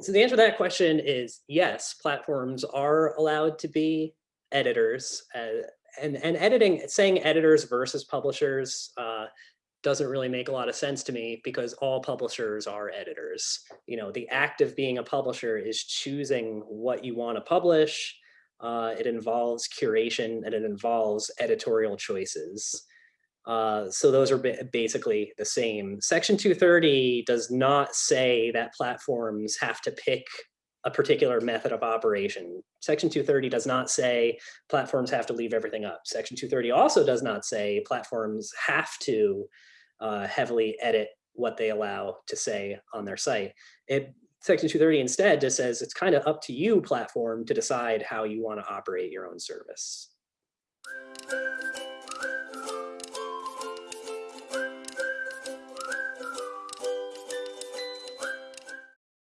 so the answer to that question is yes, platforms are allowed to be editors uh, and, and editing, saying editors versus publishers uh, doesn't really make a lot of sense to me because all publishers are editors. You know, the act of being a publisher is choosing what you want to publish. Uh, it involves curation and it involves editorial choices. Uh, so those are basically the same. Section 230 does not say that platforms have to pick a particular method of operation. Section 230 does not say platforms have to leave everything up. Section 230 also does not say platforms have to uh, heavily edit what they allow to say on their site. It, Section 230 instead just says it's kind of up to you platform to decide how you want to operate your own service.